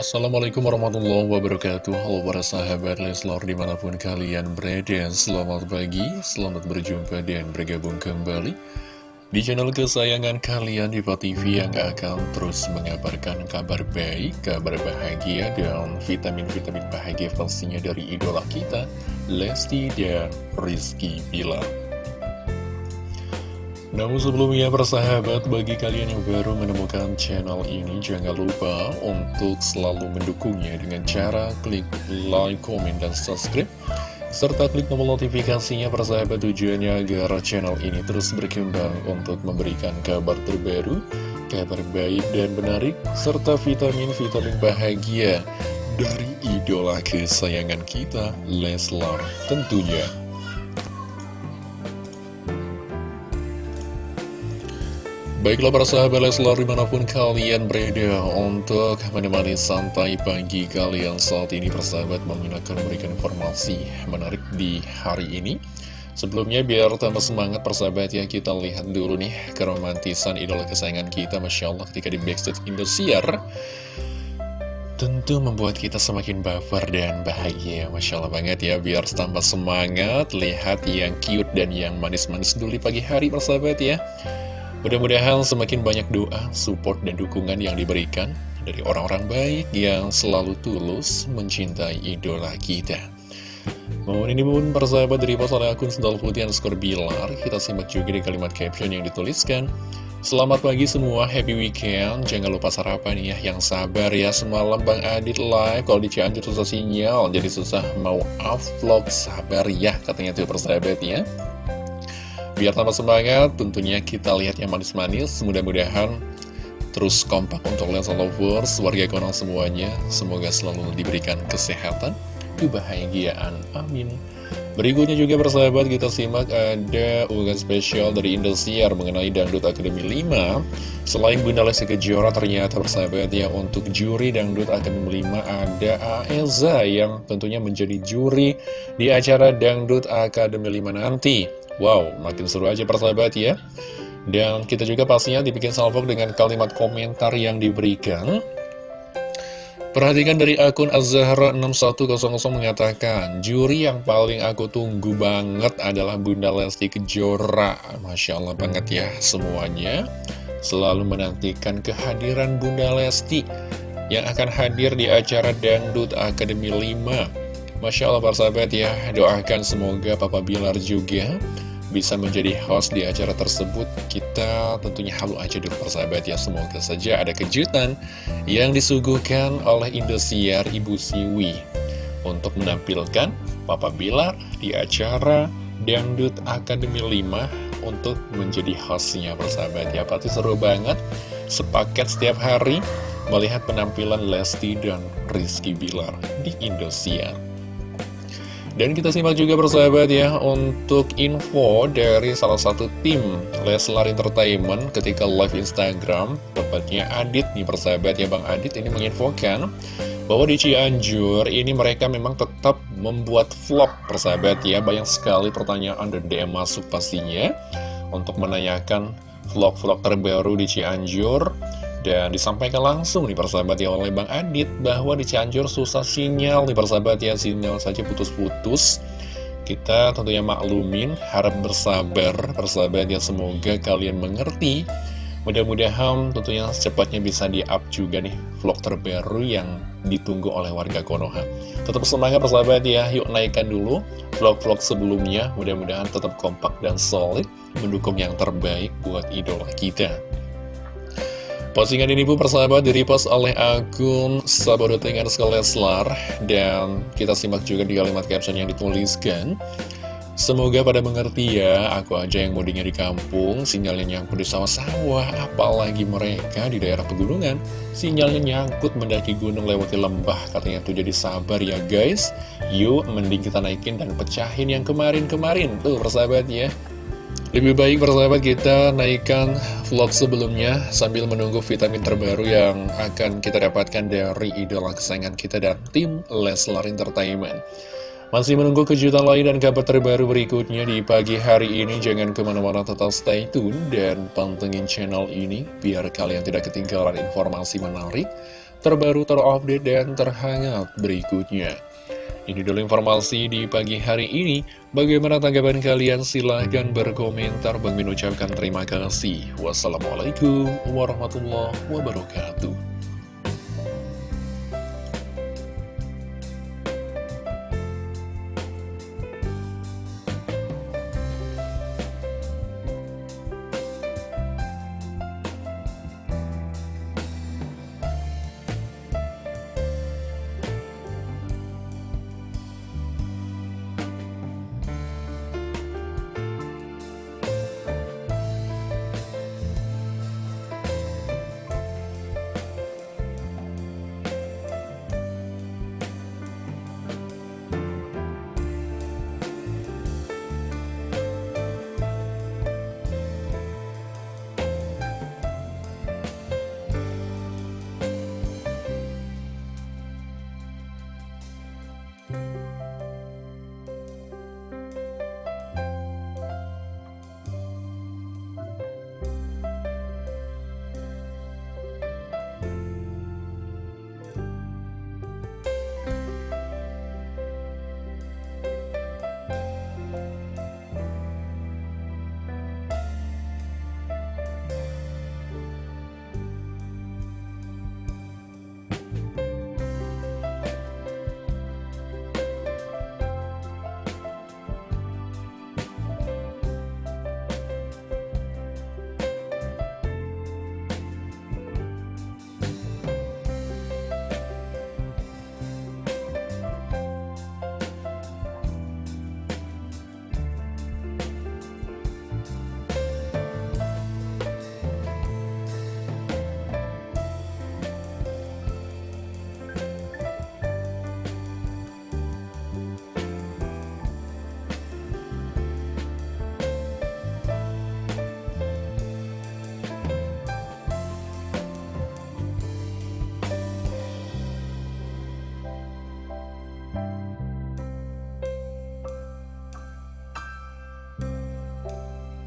Assalamualaikum warahmatullahi wabarakatuh. Halo para sahabat Leslor di mana pun kalian berada. Selamat pagi, selamat berjumpa dan bergabung kembali Di channel kesayangan kalian Diva TV yang akan terus mengabarkan kabar baik Kabar bahagia dan vitamin-vitamin bahagia pastinya dari idola kita Lesti dan Rizky Bilar namun sebelumnya persahabat, bagi kalian yang baru menemukan channel ini, jangan lupa untuk selalu mendukungnya dengan cara klik like, comment, dan subscribe. Serta klik tombol notifikasinya persahabat tujuannya agar channel ini terus berkembang untuk memberikan kabar terbaru, kabar baik dan menarik, serta vitamin-vitamin bahagia dari idola kesayangan kita, Leslar tentunya. Baiklah para sahabat Leslar di mana pun kalian berada untuk menemani santai pagi kalian saat ini persahabat menggunakan memberikan informasi menarik di hari ini. Sebelumnya biar tambah semangat persahabat ya kita lihat dulu nih keromantisan idola kesayangan kita Masya Allah ketika di backstage Indosiar. Tentu membuat kita semakin baper dan bahagia Masya Allah banget ya. Biar tambah semangat Lihat yang cute dan yang manis-manis dulu di pagi hari persahabat ya Mudah-mudahan semakin banyak doa, support, dan dukungan yang diberikan dari orang-orang baik yang selalu tulus mencintai idola kita. Mohon ini pun persahabat dari pas oleh akun sendal putih skor bilar, kita simak juga di kalimat caption yang dituliskan. Selamat pagi semua, happy weekend, jangan lupa sarapan ya, yang sabar ya, semalam Bang Adit live, kalau di Cianjur susah sinyal, jadi susah mau vlog sabar ya, katanya tuh persahabat ya. Biar tambah semangat, tentunya kita lihat yang manis-manis. Mudah-mudahan terus kompak untuk Lensa Lovers, warga konang semuanya. Semoga selalu diberikan kesehatan, kebahagiaan. Amin. Berikutnya juga persahabat kita simak ada unggahan spesial dari Indosiar mengenai Dangdut Akademi 5 Selain Bunda Lesti Kejora ternyata persahabat ya untuk juri Dangdut Akademi 5 ada Aeza yang tentunya menjadi juri di acara Dangdut Akademi 5 nanti Wow, makin seru aja persahabat ya. Dan kita juga pastinya dibikin salvo dengan kalimat komentar yang diberikan. Perhatikan dari akun Azahra6100 mengatakan, Juri yang paling aku tunggu banget adalah Bunda Lesti Kejora. Masya Allah banget ya semuanya. Selalu menantikan kehadiran Bunda Lesti yang akan hadir di acara Dangdut Akademi 5. Masya Allah persahabat ya, doakan semoga Papa Bilar juga bisa menjadi host di acara tersebut Kita tentunya halu aja dulu persahabat ya. Semoga saja ada kejutan yang disuguhkan oleh Indosiar Ibu Siwi. Untuk menampilkan Papa Bilar di acara Dangdut Akademi 5 Untuk menjadi hostnya persahabat ya. Pasti seru banget. Sepaket setiap hari melihat penampilan Lesti dan Rizky Bilar di Indosiar dan kita simak juga persahabat ya untuk info dari salah satu tim Leslar Entertainment ketika live Instagram Tepatnya Adit nih persahabat ya Bang Adit ini menginfokan bahwa di Cianjur ini mereka memang tetap membuat vlog persahabat ya. Banyak sekali pertanyaan dan DM masuk pastinya Untuk menanyakan vlog-vlog terbaru di Cianjur dan disampaikan langsung nih persahabat ya oleh Bang Adit bahwa di Cianjur susah sinyal nih persahabat ya sinyal saja putus-putus. Kita tentunya maklumin, harap bersabar persahabat ya semoga kalian mengerti. Mudah-mudahan tentunya secepatnya bisa di-up juga nih vlog terbaru yang ditunggu oleh warga Konoha. Tetap semangat persahabat ya, yuk naikkan dulu vlog-vlog sebelumnya. Mudah-mudahan tetap kompak dan solid, mendukung yang terbaik buat idola kita. Postingan ini pun persahabat direpost oleh akun Sabodotengan Leslar Dan kita simak juga di kalimat caption yang dituliskan Semoga pada mengerti ya, aku aja yang mudiknya di kampung, sinyalnya nyangkut di sawah-sawah, apalagi mereka di daerah pegunungan, sinyalnya nyangkut mendaki gunung lewati lembah, katanya tuh jadi sabar ya guys. Yuk, mending kita naikin dan pecahin yang kemarin-kemarin, tuh persahabat ya. Lebih baik persahabat kita naikkan vlog sebelumnya sambil menunggu vitamin terbaru yang akan kita dapatkan dari idola kesayangan kita dan tim Leslar Entertainment. Masih menunggu kejutan lain dan kabar terbaru berikutnya di pagi hari ini. Jangan ke mana-mana tetap stay tune dan pantengin channel ini biar kalian tidak ketinggalan informasi menarik, terbaru, terupdate, dan terhangat berikutnya. Ini dulu informasi di pagi hari ini. Bagaimana tanggapan kalian? Silahkan berkomentar. Bang Min terima kasih. Wassalamualaikum warahmatullahi wabarakatuh.